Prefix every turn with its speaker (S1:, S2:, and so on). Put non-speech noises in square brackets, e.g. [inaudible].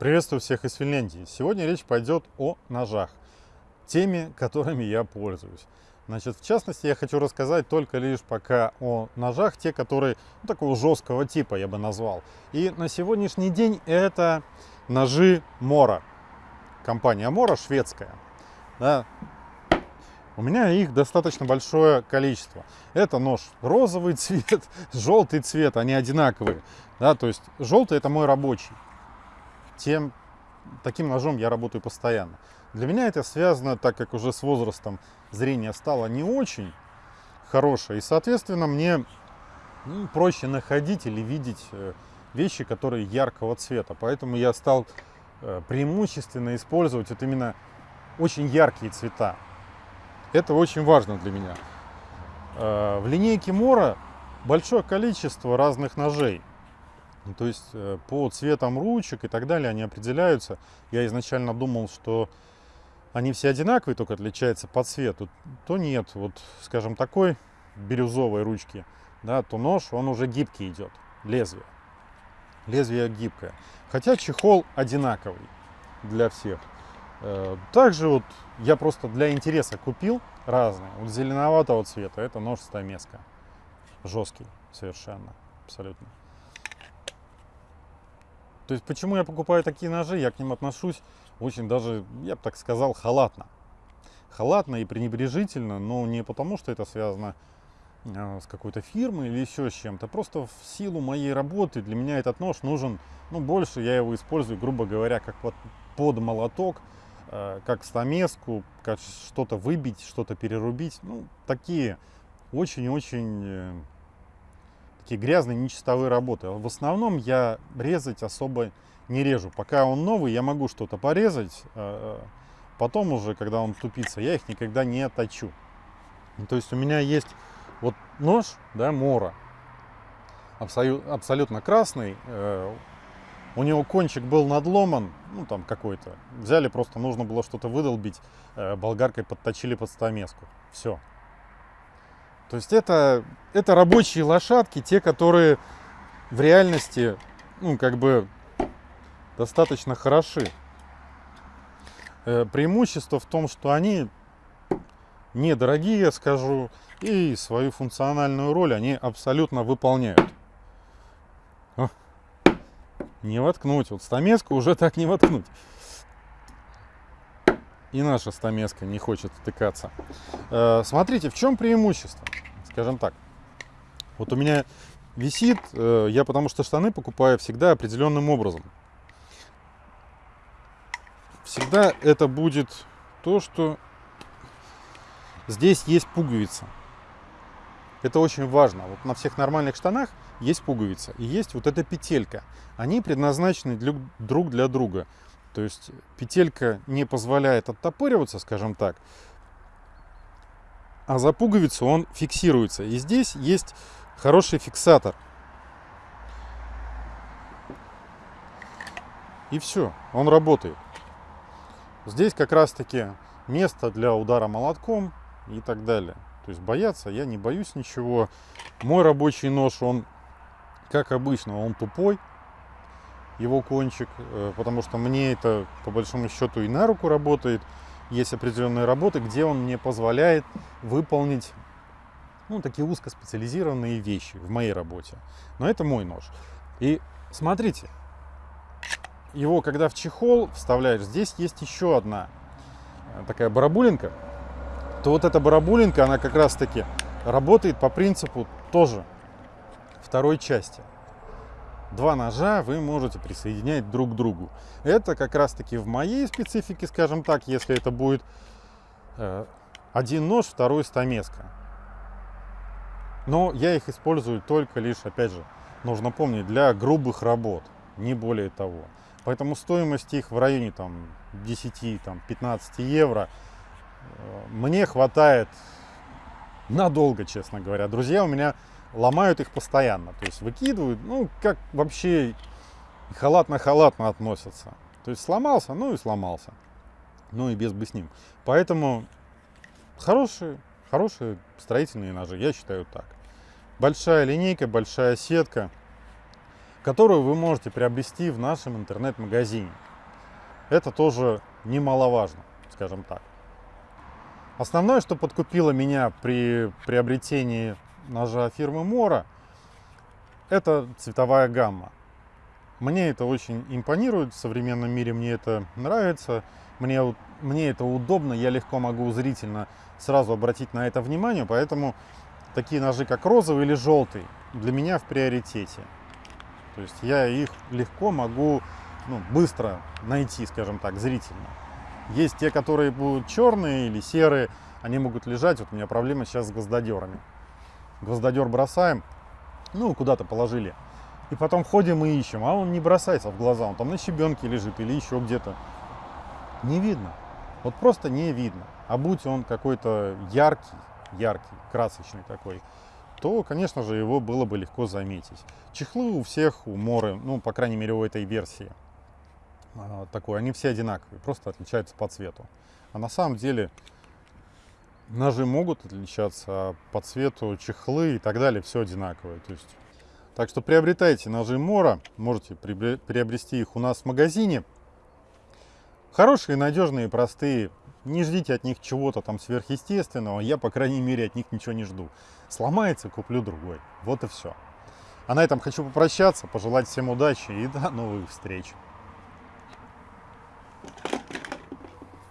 S1: Приветствую всех из Финляндии. Сегодня речь пойдет о ножах, теми, которыми я пользуюсь. Значит, в частности, я хочу рассказать только лишь пока о ножах, те, которые ну, такого жесткого типа я бы назвал. И на сегодняшний день это ножи Мора. Компания Мора шведская. Да. У меня их достаточно большое количество. Это нож розовый цвет, [laughs] желтый цвет, они одинаковые. Да, то есть желтый это мой рабочий тем таким ножом я работаю постоянно. Для меня это связано, так как уже с возрастом зрение стало не очень хорошее, и, соответственно, мне ну, проще находить или видеть э, вещи, которые яркого цвета. Поэтому я стал э, преимущественно использовать вот именно очень яркие цвета. Это очень важно для меня. Э, в линейке Мора большое количество разных ножей. Ну, то есть э, по цветам ручек и так далее они определяются. Я изначально думал, что они все одинаковые, только отличаются по цвету. То нет, вот скажем такой бирюзовой ручки, да, то нож, он уже гибкий идет, лезвие. Лезвие гибкое. Хотя чехол одинаковый для всех. Э, также вот я просто для интереса купил разные. Вот зеленоватого цвета, это нож стамеска. Жесткий совершенно, абсолютно. То есть почему я покупаю такие ножи, я к ним отношусь очень даже, я бы так сказал, халатно. Халатно и пренебрежительно, но не потому, что это связано э, с какой-то фирмой или еще с чем-то. Просто в силу моей работы для меня этот нож нужен, ну, больше я его использую, грубо говоря, как под, под молоток, э, как стамеску, как что-то выбить, что-то перерубить. Ну, такие очень-очень э, такие грязные, нечистовые работы. В основном я резать особо не режу. Пока он новый, я могу что-то порезать. А, а, потом уже, когда он тупится, я их никогда не точу. То есть у меня есть вот нож, да, Мора, абсолютно красный. Э, у него кончик был надломан, ну там какой-то. Взяли, просто нужно было что-то выдолбить, э, болгаркой подточили под стамеску. Все. То есть это, это рабочие лошадки, те, которые в реальности, ну, как бы достаточно хороши. Э, преимущество в том, что они недорогие, я скажу, и свою функциональную роль они абсолютно выполняют. Не воткнуть. Вот стамеску уже так не воткнуть. И наша стамеска не хочет втыкаться. Э, смотрите, в чем преимущество? скажем так. Вот у меня висит, э, я потому что штаны покупаю всегда определенным образом. Всегда это будет то, что здесь есть пуговица. Это очень важно. Вот на всех нормальных штанах есть пуговица и есть вот эта петелька. Они предназначены друг для друга. То есть петелька не позволяет оттопыриваться, скажем так, а за пуговицу он фиксируется. И здесь есть хороший фиксатор. И все, он работает. Здесь как раз таки место для удара молотком и так далее. То есть бояться я не боюсь ничего. Мой рабочий нож, он, как обычно, он тупой, его кончик, э, потому что мне это по большому счету и на руку работает есть определенные работы, где он мне позволяет выполнить ну, такие узкоспециализированные вещи в моей работе. Но это мой нож. И смотрите, его когда в чехол вставляешь, здесь есть еще одна э, такая барабулинка, то вот эта барабулинка, она как раз таки работает по принципу тоже второй части два ножа вы можете присоединять друг к другу. Это как раз таки в моей специфике, скажем так, если это будет э, один нож, второй стамеска. Но я их использую только лишь, опять же, нужно помнить, для грубых работ, не более того. Поэтому стоимость их в районе там 10-15 евро э, мне хватает надолго, честно говоря. Друзья у меня ломают их постоянно. То есть выкидывают, ну, как вообще халатно-халатно относятся. То есть сломался, ну и сломался. Ну и без бы с ним. Поэтому хорошие, хорошие строительные ножи, я считаю так. Большая линейка, большая сетка, которую вы можете приобрести в нашем интернет-магазине. Это тоже немаловажно, скажем так. Основное, что подкупило меня при приобретении ножа фирмы Мора, это цветовая гамма. Мне это очень импонирует, в современном мире мне это нравится, мне, мне это удобно, я легко могу зрительно сразу обратить на это внимание, поэтому такие ножи, как розовый или желтый, для меня в приоритете. То есть я их легко могу ну, быстро найти, скажем так, зрительно. Есть те, которые будут черные или серые, они могут лежать. Вот у меня проблема сейчас с гвоздодерами. Гвоздодер бросаем, ну, куда-то положили. И потом ходим и ищем, а он не бросается в глаза, он там на щебенке лежит или еще где-то. Не видно. Вот просто не видно. А будь он какой-то яркий, яркий, красочный такой, то, конечно же, его было бы легко заметить. Чехлы у всех, у Моры, ну, по крайней мере, у этой версии а, такой, они все одинаковые, просто отличаются по цвету. А на самом деле ножи могут отличаться а по цвету, чехлы и так далее, все одинаковое. То есть, так что приобретайте ножи Мора, можете приобрести их у нас в магазине. Хорошие, надежные, простые, не ждите от них чего-то там сверхъестественного. Я, по крайней мере, от них ничего не жду. Сломается, куплю другой. Вот и все. А на этом хочу попрощаться, пожелать всем удачи и до новых встреч.